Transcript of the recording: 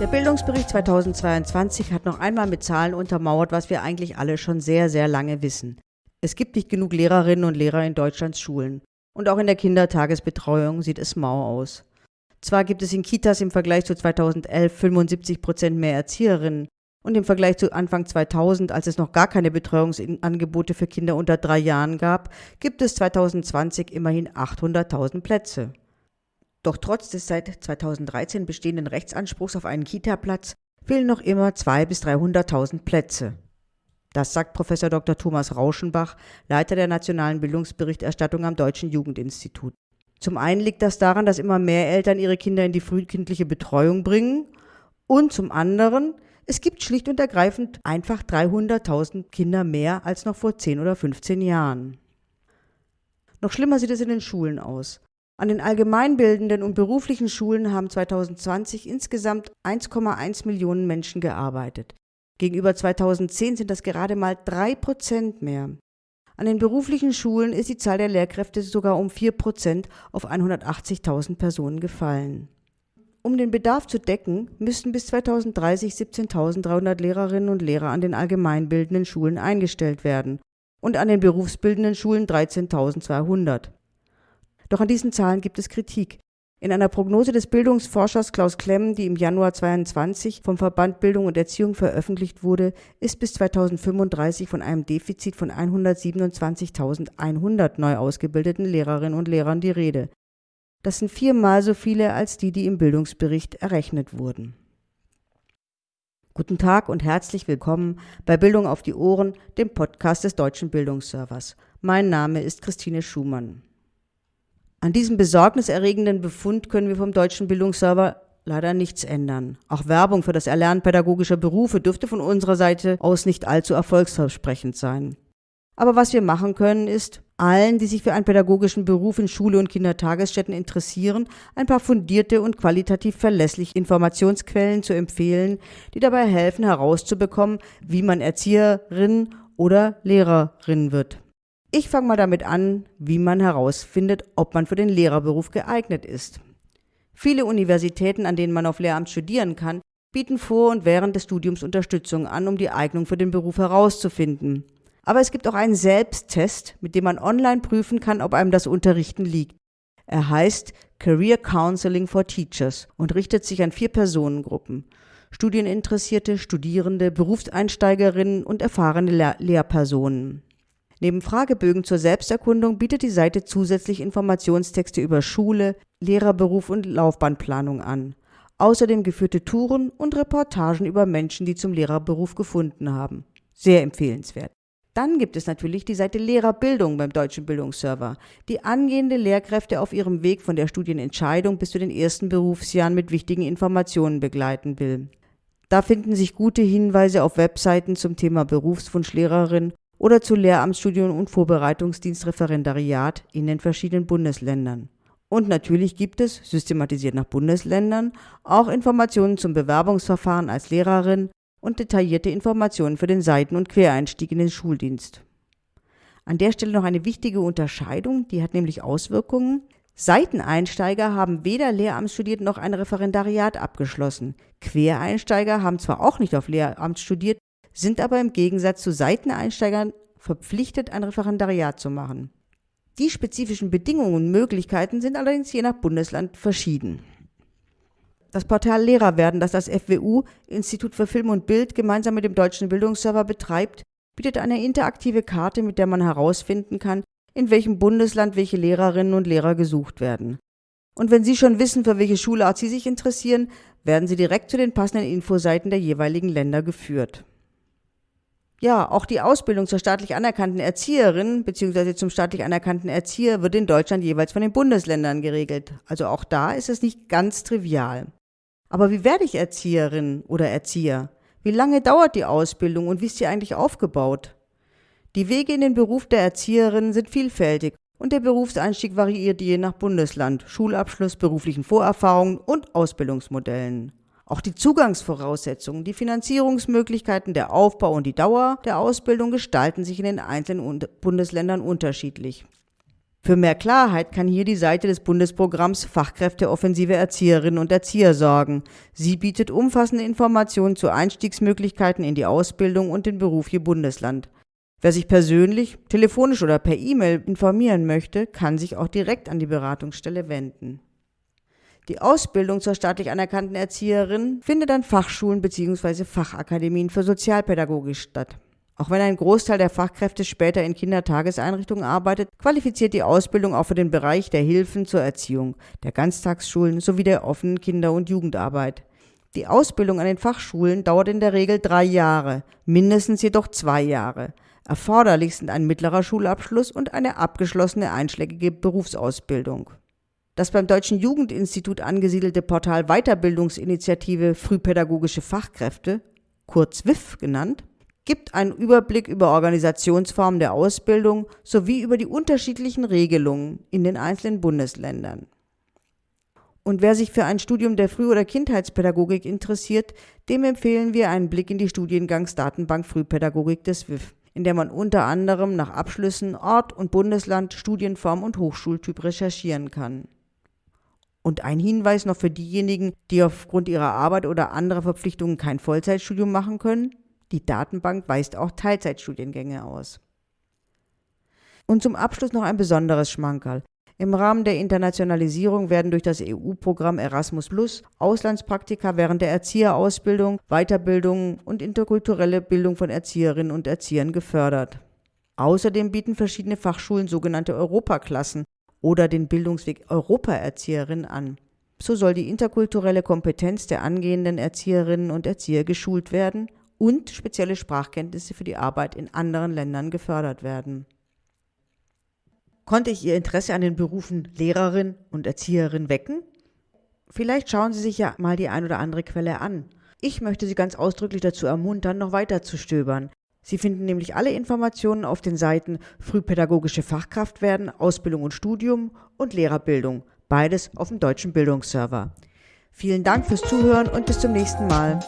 Der Bildungsbericht 2022 hat noch einmal mit Zahlen untermauert, was wir eigentlich alle schon sehr, sehr lange wissen. Es gibt nicht genug Lehrerinnen und Lehrer in Deutschlands Schulen. Und auch in der Kindertagesbetreuung sieht es mau aus. Zwar gibt es in Kitas im Vergleich zu 2011 75 Prozent mehr Erzieherinnen und im Vergleich zu Anfang 2000, als es noch gar keine Betreuungsangebote für Kinder unter drei Jahren gab, gibt es 2020 immerhin 800.000 Plätze. Doch trotz des seit 2013 bestehenden Rechtsanspruchs auf einen Kita-Platz fehlen noch immer 200.000 bis 300.000 Plätze. Das sagt Professor Dr. Thomas Rauschenbach, Leiter der nationalen Bildungsberichterstattung am Deutschen Jugendinstitut. Zum einen liegt das daran, dass immer mehr Eltern ihre Kinder in die frühkindliche Betreuung bringen und zum anderen, es gibt schlicht und ergreifend einfach 300.000 Kinder mehr als noch vor 10 oder 15 Jahren. Noch schlimmer sieht es in den Schulen aus. An den allgemeinbildenden und beruflichen Schulen haben 2020 insgesamt 1,1 Millionen Menschen gearbeitet. Gegenüber 2010 sind das gerade mal drei Prozent mehr. An den beruflichen Schulen ist die Zahl der Lehrkräfte sogar um vier Prozent auf 180.000 Personen gefallen. Um den Bedarf zu decken, müssten bis 2030 17.300 Lehrerinnen und Lehrer an den allgemeinbildenden Schulen eingestellt werden und an den berufsbildenden Schulen 13.200. Doch an diesen Zahlen gibt es Kritik. In einer Prognose des Bildungsforschers Klaus Klemm, die im Januar 22 vom Verband Bildung und Erziehung veröffentlicht wurde, ist bis 2035 von einem Defizit von 127.100 neu ausgebildeten Lehrerinnen und Lehrern die Rede. Das sind viermal so viele als die, die im Bildungsbericht errechnet wurden. Guten Tag und herzlich willkommen bei Bildung auf die Ohren, dem Podcast des Deutschen Bildungsservers. Mein Name ist Christine Schumann. An diesem besorgniserregenden Befund können wir vom deutschen Bildungsserver leider nichts ändern. Auch Werbung für das Erlernen pädagogischer Berufe dürfte von unserer Seite aus nicht allzu erfolgsversprechend sein. Aber was wir machen können, ist, allen, die sich für einen pädagogischen Beruf in Schule und Kindertagesstätten interessieren, ein paar fundierte und qualitativ verlässliche Informationsquellen zu empfehlen, die dabei helfen herauszubekommen, wie man Erzieherin oder Lehrerin wird. Ich fange mal damit an, wie man herausfindet, ob man für den Lehrerberuf geeignet ist. Viele Universitäten, an denen man auf Lehramt studieren kann, bieten vor und während des Studiums Unterstützung an, um die Eignung für den Beruf herauszufinden. Aber es gibt auch einen Selbsttest, mit dem man online prüfen kann, ob einem das Unterrichten liegt. Er heißt Career Counseling for Teachers und richtet sich an vier Personengruppen. Studieninteressierte, Studierende, Berufseinsteigerinnen und erfahrene Lehr Lehrpersonen. Neben Fragebögen zur Selbsterkundung bietet die Seite zusätzlich Informationstexte über Schule, Lehrerberuf und Laufbahnplanung an. Außerdem geführte Touren und Reportagen über Menschen, die zum Lehrerberuf gefunden haben. Sehr empfehlenswert. Dann gibt es natürlich die Seite Lehrerbildung beim Deutschen Bildungsserver, die angehende Lehrkräfte auf ihrem Weg von der Studienentscheidung bis zu den ersten Berufsjahren mit wichtigen Informationen begleiten will. Da finden sich gute Hinweise auf Webseiten zum Thema Berufswunschlehrerin oder zu Lehramtsstudium und Vorbereitungsdienstreferendariat in den verschiedenen Bundesländern. Und natürlich gibt es, systematisiert nach Bundesländern, auch Informationen zum Bewerbungsverfahren als Lehrerin und detaillierte Informationen für den Seiten- und Quereinstieg in den Schuldienst. An der Stelle noch eine wichtige Unterscheidung, die hat nämlich Auswirkungen. Seiteneinsteiger haben weder Lehramt studiert noch ein Referendariat abgeschlossen. Quereinsteiger haben zwar auch nicht auf Lehramt studiert, sind aber im Gegensatz zu Seiteneinsteigern verpflichtet, ein Referendariat zu machen. Die spezifischen Bedingungen und Möglichkeiten sind allerdings je nach Bundesland verschieden. Das Portal Lehrer werden, das das FWU, Institut für Film und Bild, gemeinsam mit dem Deutschen Bildungsserver betreibt, bietet eine interaktive Karte, mit der man herausfinden kann, in welchem Bundesland welche Lehrerinnen und Lehrer gesucht werden. Und wenn Sie schon wissen, für welche Schulart Sie sich interessieren, werden Sie direkt zu den passenden Infoseiten der jeweiligen Länder geführt. Ja, auch die Ausbildung zur staatlich anerkannten Erzieherin bzw. zum staatlich anerkannten Erzieher wird in Deutschland jeweils von den Bundesländern geregelt. Also auch da ist es nicht ganz trivial. Aber wie werde ich Erzieherin oder Erzieher? Wie lange dauert die Ausbildung und wie ist sie eigentlich aufgebaut? Die Wege in den Beruf der Erzieherin sind vielfältig und der Berufseinstieg variiert je nach Bundesland, Schulabschluss, beruflichen Vorerfahrungen und Ausbildungsmodellen. Auch die Zugangsvoraussetzungen, die Finanzierungsmöglichkeiten, der Aufbau und die Dauer der Ausbildung gestalten sich in den einzelnen Bundesländern unterschiedlich. Für mehr Klarheit kann hier die Seite des Bundesprogramms Fachkräfteoffensive Erzieherinnen und Erzieher sorgen. Sie bietet umfassende Informationen zu Einstiegsmöglichkeiten in die Ausbildung und den Beruf je Bundesland. Wer sich persönlich, telefonisch oder per E-Mail informieren möchte, kann sich auch direkt an die Beratungsstelle wenden. Die Ausbildung zur staatlich anerkannten Erzieherin findet an Fachschulen bzw. Fachakademien für Sozialpädagogik statt. Auch wenn ein Großteil der Fachkräfte später in Kindertageseinrichtungen arbeitet, qualifiziert die Ausbildung auch für den Bereich der Hilfen zur Erziehung, der Ganztagsschulen sowie der offenen Kinder- und Jugendarbeit. Die Ausbildung an den Fachschulen dauert in der Regel drei Jahre, mindestens jedoch zwei Jahre. Erforderlich sind ein mittlerer Schulabschluss und eine abgeschlossene einschlägige Berufsausbildung. Das beim Deutschen Jugendinstitut angesiedelte Portal Weiterbildungsinitiative Frühpädagogische Fachkräfte, kurz WIF genannt, gibt einen Überblick über Organisationsformen der Ausbildung sowie über die unterschiedlichen Regelungen in den einzelnen Bundesländern. Und wer sich für ein Studium der Früh- oder Kindheitspädagogik interessiert, dem empfehlen wir einen Blick in die Studiengangsdatenbank Frühpädagogik des WIF, in der man unter anderem nach Abschlüssen, Ort und Bundesland, Studienform und Hochschultyp recherchieren kann. Und ein Hinweis noch für diejenigen, die aufgrund ihrer Arbeit oder anderer Verpflichtungen kein Vollzeitstudium machen können. Die Datenbank weist auch Teilzeitstudiengänge aus. Und zum Abschluss noch ein besonderes Schmankerl. Im Rahmen der Internationalisierung werden durch das EU-Programm Erasmus Plus Auslandspraktika während der Erzieherausbildung, Weiterbildung und interkulturelle Bildung von Erzieherinnen und Erziehern gefördert. Außerdem bieten verschiedene Fachschulen sogenannte Europaklassen oder den Bildungsweg Europaerzieherin an. So soll die interkulturelle Kompetenz der angehenden Erzieherinnen und Erzieher geschult werden und spezielle Sprachkenntnisse für die Arbeit in anderen Ländern gefördert werden. Konnte ich Ihr Interesse an den Berufen Lehrerin und Erzieherin wecken? Vielleicht schauen Sie sich ja mal die ein oder andere Quelle an. Ich möchte Sie ganz ausdrücklich dazu ermuntern, noch weiter zu stöbern. Sie finden nämlich alle Informationen auf den Seiten Frühpädagogische Fachkraft werden, Ausbildung und Studium und Lehrerbildung, beides auf dem deutschen Bildungsserver. Vielen Dank fürs Zuhören und bis zum nächsten Mal.